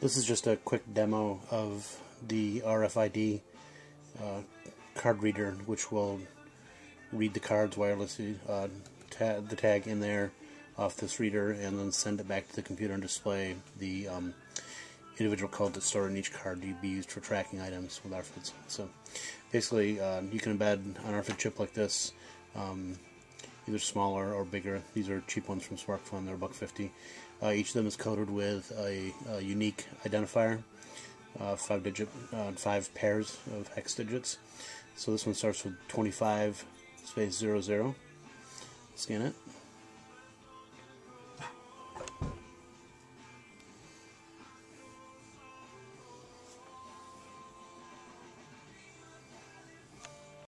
This is just a quick demo of the RFID uh, card reader, which will read the cards wirelessly, uh, ta the tag in there off this reader, and then send it back to the computer and display the um, individual code that's stored in each card to be used for tracking items with RFIDs. So basically, uh, you can embed an RFID chip like this, um, either smaller or bigger. These are cheap ones from SparkFun, they're $1.50. Uh, each of them is coded with a, a unique identifier, uh, five digit, uh, five pairs of hex digits. So this one starts with 25 space 00. Scan it.